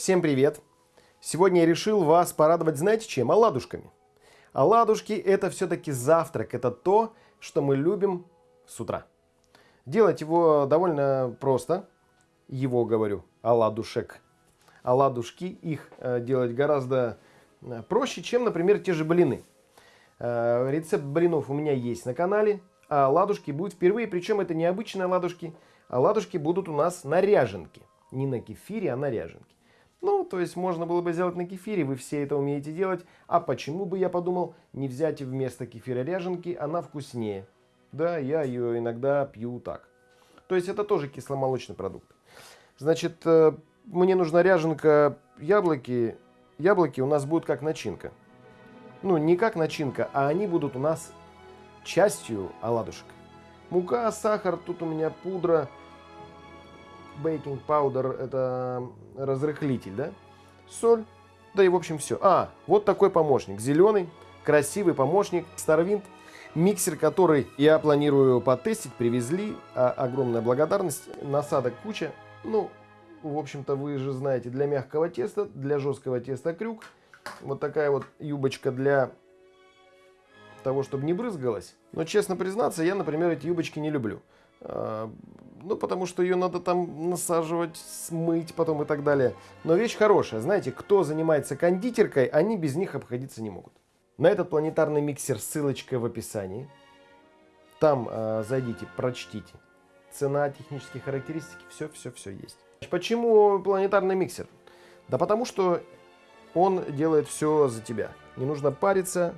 Всем привет! Сегодня я решил вас порадовать, знаете чем? Оладушками. Оладушки это все-таки завтрак, это то, что мы любим с утра. Делать его довольно просто, его говорю, оладушек. Оладушки, их э, делать гораздо э, проще, чем, например, те же блины. Э, рецепт блинов у меня есть на канале, а оладушки будут впервые, причем это не обычные оладушки, оладушки будут у нас на ряженке. Не на кефире, а на ряженке. Ну, то есть можно было бы сделать на кефире, вы все это умеете делать. А почему бы, я подумал, не взять вместо кефира ряженки, она вкуснее. Да, я ее иногда пью так. То есть это тоже кисломолочный продукт. Значит, э, мне нужна ряженка яблоки. Яблоки у нас будут как начинка. Ну, не как начинка, а они будут у нас частью оладушек. Мука, сахар, тут у меня пудра, бейкинг паудер это разрыхлитель, да? Соль, да и в общем все. А, вот такой помощник, зеленый, красивый помощник, Starwind. Миксер, который я планирую потестить, привезли. А, огромная благодарность. Насадок куча. Ну, в общем-то, вы же знаете, для мягкого теста, для жесткого теста крюк. Вот такая вот юбочка для того, чтобы не брызгалось. Но, честно признаться, я, например, эти юбочки не люблю. А, ну, потому что ее надо там насаживать, смыть потом и так далее. Но вещь хорошая. Знаете, кто занимается кондитеркой, они без них обходиться не могут. На этот планетарный миксер ссылочка в описании. Там э, зайдите, прочтите. Цена, технические характеристики, все-все-все есть. Почему планетарный миксер? Да потому что он делает все за тебя. Не нужно париться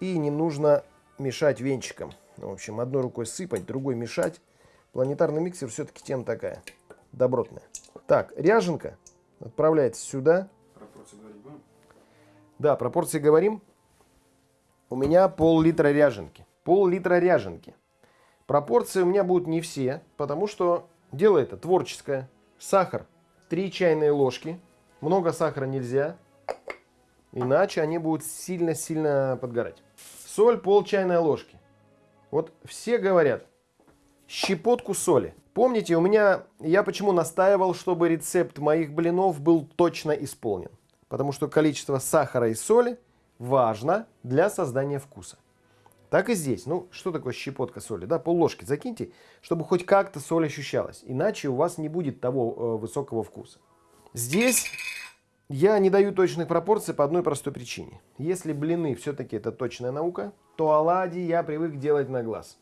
и не нужно мешать венчиком. В общем, одной рукой сыпать, другой мешать. Планетарный миксер все-таки тема такая, добротная. Так, ряженка отправляется сюда. Пропорции говорить будем? Да, пропорции говорим. У меня пол-литра ряженки. Пол-литра ряженки. Пропорции у меня будут не все, потому что дело это творческое. Сахар 3 чайные ложки. Много сахара нельзя, иначе они будут сильно-сильно подгорать. Соль пол чайной ложки. Вот все говорят, щепотку соли. Помните, у меня, я почему настаивал, чтобы рецепт моих блинов был точно исполнен. Потому что количество сахара и соли важно для создания вкуса. Так и здесь. Ну, что такое щепотка соли? Да, пол ложки закиньте, чтобы хоть как-то соль ощущалась. Иначе у вас не будет того э, высокого вкуса. Здесь я не даю точных пропорций по одной простой причине. Если блины все-таки это точная наука, то оладьи я привык делать на глаз.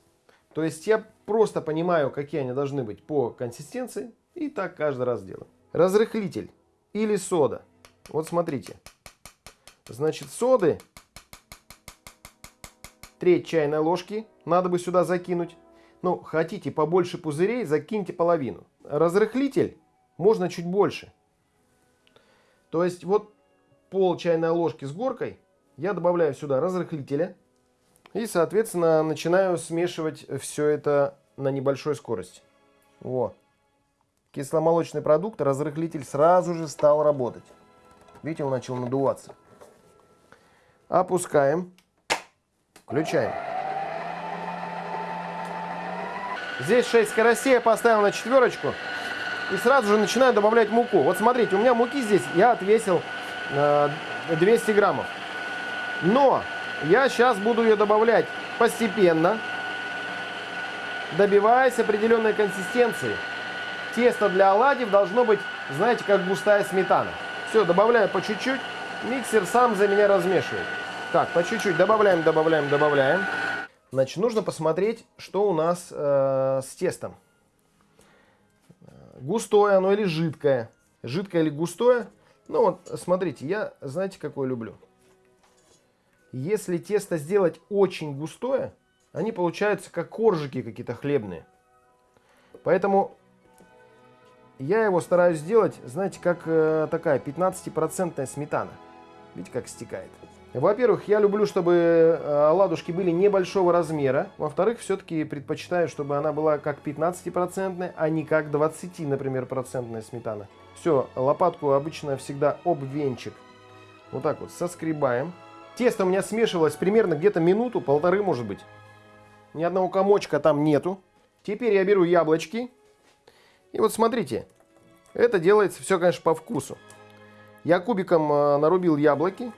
То есть я просто понимаю, какие они должны быть по консистенции, и так каждый раз делаю. Разрыхлитель или сода. Вот смотрите. Значит, соды треть чайной ложки надо бы сюда закинуть. Ну, хотите побольше пузырей, закиньте половину. Разрыхлитель можно чуть больше. То есть вот пол чайной ложки с горкой я добавляю сюда разрыхлителя. И, соответственно, начинаю смешивать все это на небольшой скорости. Во. Кисломолочный продукт, разрыхлитель сразу же стал работать. Видите, он начал надуваться. Опускаем. Включаем. Здесь 6 скоростей я поставил на четверочку. И сразу же начинаю добавлять муку. Вот смотрите, у меня муки здесь я отвесил э, 200 граммов. Но я сейчас буду ее добавлять постепенно, добиваясь определенной консистенции. Тесто для оладьев должно быть, знаете, как густая сметана. Все, добавляю по чуть-чуть. Миксер сам за меня размешивает. Так, по чуть-чуть добавляем, добавляем, добавляем. Значит, нужно посмотреть, что у нас э, с тестом густое оно или жидкое. Жидкое или густое. Ну вот, смотрите, я, знаете, какое люблю? Если тесто сделать очень густое, они получаются как коржики какие-то хлебные. Поэтому я его стараюсь сделать, знаете, как э, такая 15% сметана. Видите, как стекает. Во-первых, я люблю, чтобы э, оладушки были небольшого размера. Во-вторых, все-таки предпочитаю, чтобы она была как 15%, а не как 20, например, процентная сметана. Все, лопатку обычно всегда об венчик. Вот так вот соскребаем. Тесто у меня смешивалось примерно где-то минуту, полторы может быть. Ни одного комочка там нету. Теперь я беру яблочки. И вот смотрите, Это делается все, конечно, по вкусу. Я кубиком э, нарубил яблоки.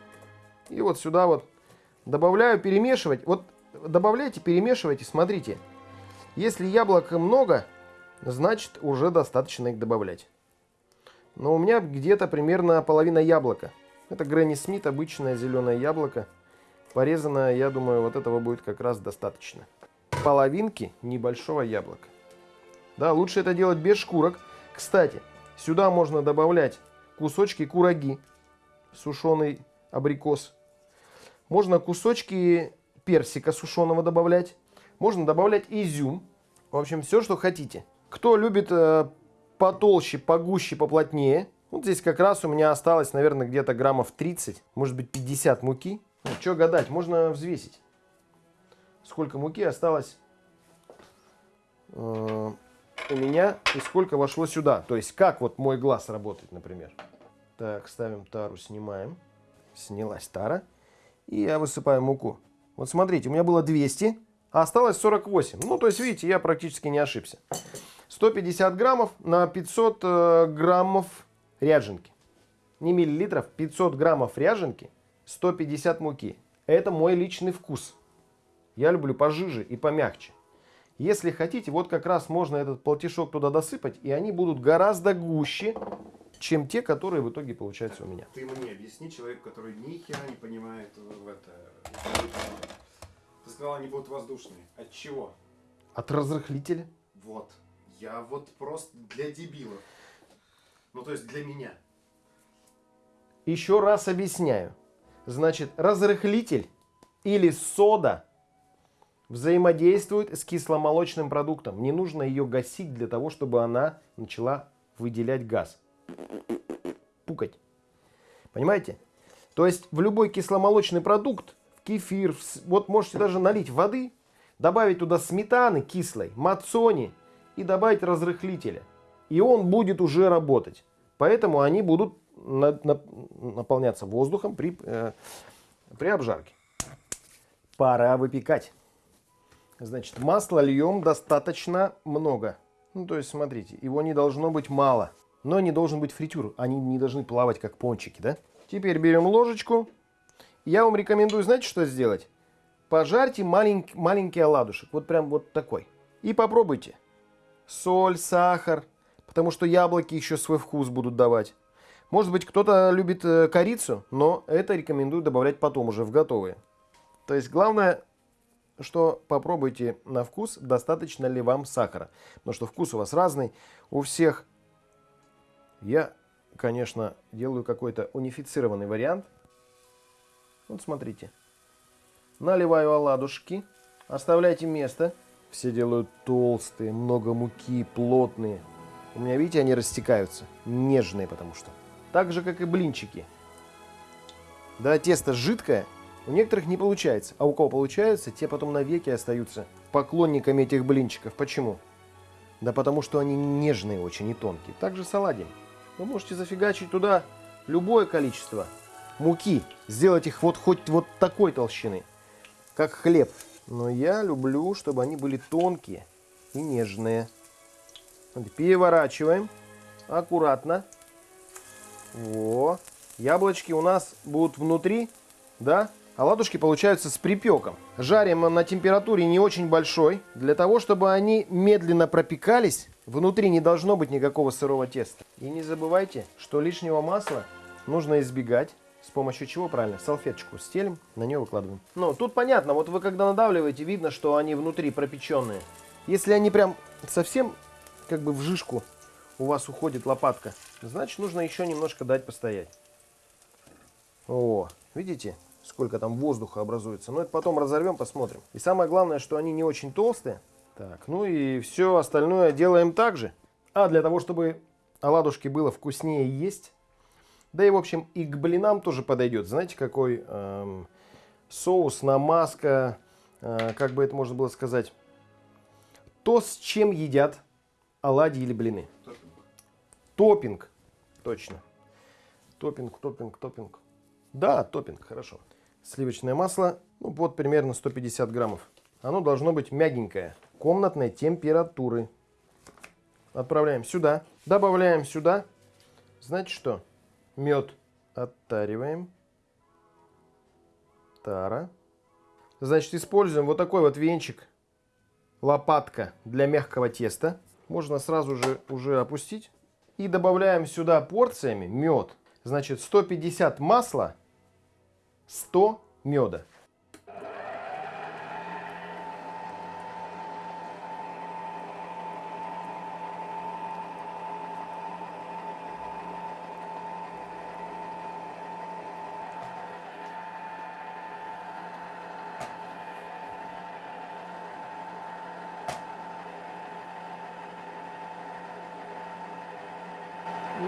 И вот сюда вот добавляю перемешивать. Вот добавляйте, перемешивайте, смотрите. Если яблок много, значит уже достаточно их добавлять. Но у меня где-то примерно половина яблока. Это Гренни Смит, обычное зеленое яблоко. Порезанное, я думаю, вот этого будет как раз достаточно. Половинки небольшого яблока. Да, лучше это делать без шкурок. Кстати, сюда можно добавлять кусочки кураги, сушеный абрикос. Можно кусочки персика сушеного добавлять. Можно добавлять изюм. В общем, все, что хотите. Кто любит э, потолще, погуще, поплотнее. Вот здесь как раз у меня осталось, наверное, где-то граммов 30, может быть 50 муки. Ну, что гадать, можно взвесить. Сколько муки осталось э, у меня и сколько вошло сюда. То есть, как вот мой глаз работает, например. Так, ставим тару, снимаем. Снялась тара. И я высыпаю муку. Вот смотрите, у меня было 200, а осталось 48. Ну, то есть, видите, я практически не ошибся. 150 граммов на 500 э, граммов ряженки. Не миллилитров, 500 граммов ряженки, 150 муки. Это мой личный вкус. Я люблю пожиже и помягче. Если хотите, вот как раз можно этот полтишок туда досыпать, и они будут гораздо гуще, чем те, которые в итоге получаются у меня. Ты мне объясни, человек, который ни хера не понимает в это. Ты сказал, они будут воздушные. От чего? От разрыхлителя. Вот. Я вот просто для дебилов. Ну, то есть для меня. Еще раз объясняю. Значит, разрыхлитель или сода взаимодействует с кисломолочным продуктом. Не нужно ее гасить для того, чтобы она начала выделять газ. Пукать. Понимаете? То есть в любой кисломолочный продукт, в кефир, вот можете даже налить воды, добавить туда сметаны кислой, мацони и добавить разрыхлителя. И он будет уже работать. Поэтому они будут на, на, наполняться воздухом при, э, при обжарке. Пора выпекать. Значит, масла льем достаточно много. Ну, то есть, смотрите, его не должно быть мало. Но не должен быть фритюр. Они не должны плавать, как пончики, да? Теперь берем ложечку. Я вам рекомендую, знаете, что сделать? Пожарьте маленький, маленький оладушек. Вот прям вот такой. И попробуйте. Соль, сахар. Потому что яблоки еще свой вкус будут давать. Может быть, кто-то любит э, корицу, но это рекомендую добавлять потом уже в готовые. То есть, главное, что попробуйте на вкус, достаточно ли вам сахара. Потому что вкус у вас разный. У всех я, конечно, делаю какой-то унифицированный вариант. Вот смотрите. Наливаю оладушки. Оставляйте место. Все делают толстые, много муки, плотные. У меня, видите, они растекаются. Нежные потому что. Так же, как и блинчики. Да, тесто жидкое, у некоторых не получается. А у кого получается, те потом навеки остаются поклонниками этих блинчиков. Почему? Да потому что они нежные очень и тонкие. Также с оладьями. Вы можете зафигачить туда любое количество муки. Сделать их вот хоть вот такой толщины, как хлеб. Но я люблю, чтобы они были тонкие и нежные. Переворачиваем аккуратно. Во. Яблочки у нас будут внутри, да? А ладушки получаются с припеком. Жарим на температуре не очень большой, для того, чтобы они медленно пропекались Внутри не должно быть никакого сырого теста. И не забывайте, что лишнего масла нужно избегать. С помощью чего правильно? Салфеточку стелим, на нее выкладываем. Ну, тут понятно, вот вы когда надавливаете, видно, что они внутри пропеченные. Если они прям совсем как бы в жишку у вас уходит лопатка, значит нужно еще немножко дать постоять. О, видите, сколько там воздуха образуется. Но это потом разорвем, посмотрим. И самое главное, что они не очень толстые. Так, ну и все остальное делаем так же. А для того, чтобы оладушки было вкуснее есть, да и в общем и к блинам тоже подойдет. Знаете, какой эм, соус, намазка, э, как бы это можно было сказать, то, с чем едят оладьи или блины. Топпинг. Топпинг, точно. Топпинг, топпинг, топпинг. Да, топпинг, хорошо. Сливочное масло, ну вот примерно 150 граммов. Оно должно быть мягенькое комнатной температуры. отправляем сюда. Добавляем сюда. Знаете что? Мед оттариваем. Тара. Значит, используем вот такой вот венчик. Лопатка для мягкого теста. Можно сразу же уже опустить. И добавляем сюда порциями мед. Значит, 150 масла, 100 меда.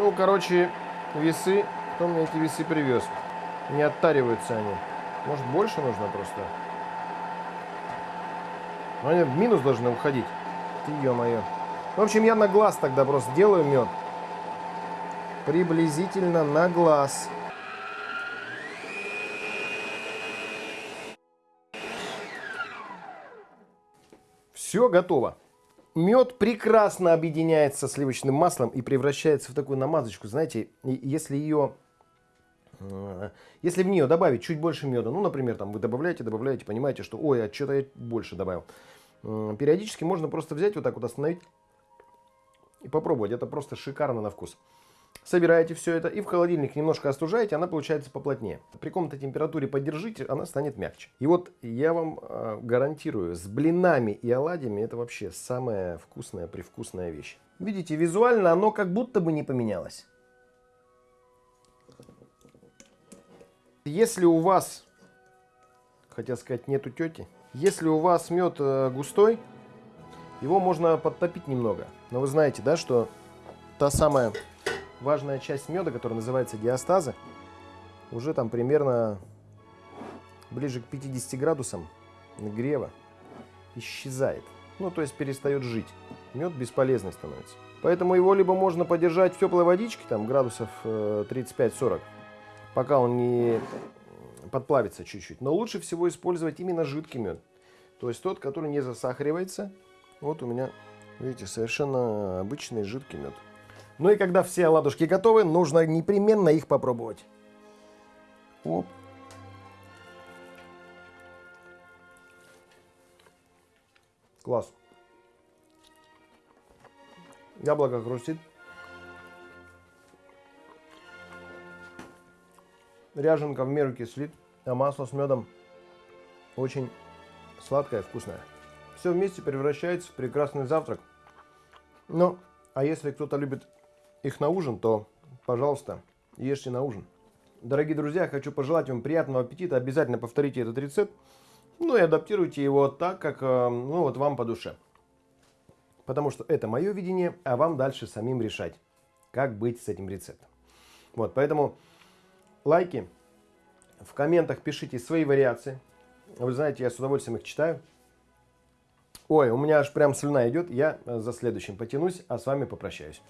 Ну, короче, весы. Кто мне эти весы привез? Не оттариваются они. Может, больше нужно просто? Но они в минус должны уходить. Ты, ё-моё. В общем, я на глаз тогда просто делаю мед. Приблизительно на глаз. Все готово. Мед прекрасно объединяется с сливочным маслом и превращается в такую намазочку. Знаете, если ее э, если в нее добавить чуть больше меда, ну, например, там вы добавляете, добавляете, понимаете, что, ой, а что-то я больше добавил. Периодически можно просто взять вот так вот остановить и попробовать. Это просто шикарно на вкус. Собираете все это и в холодильник немножко остужаете, она получается поплотнее. При комнатной температуре подержите, она станет мягче. И вот я вам э, гарантирую, с блинами и оладьями это вообще самая вкусная, привкусная вещь. Видите, визуально оно как будто бы не поменялось. Если у вас, хотел сказать, нету тети, если у вас мед э, густой, его можно подтопить немного. Но вы знаете, да, что та самая важная часть меда, которая называется диастазы, уже там примерно ближе к 50 градусам нагрева исчезает. Ну, то есть перестает жить. Мед бесполезный становится. Поэтому его либо можно подержать в теплой водичке, там градусов 35-40, э, пока он не подплавится чуть-чуть. Но лучше всего использовать именно жидкий мед. То есть тот, который не засахаривается. Вот у меня, видите, совершенно обычный жидкий мед. Ну и когда все оладушки готовы, нужно непременно их попробовать. Оп. Класс. Яблоко хрустит. Ряженка в меру кислит, а масло с медом очень сладкое, вкусное. Все вместе превращается в прекрасный завтрак. Ну, а если кто-то любит их на ужин, то, пожалуйста, ешьте на ужин. Дорогие друзья, хочу пожелать вам приятного аппетита. Обязательно повторите этот рецепт. Ну и адаптируйте его так, как э, ну, вот вам по душе. Потому что это мое видение, а вам дальше самим решать, как быть с этим рецептом. Вот, поэтому лайки, в комментах пишите свои вариации. Вы знаете, я с удовольствием их читаю. Ой, у меня аж прям слюна идет. Я за следующим потянусь, а с вами попрощаюсь.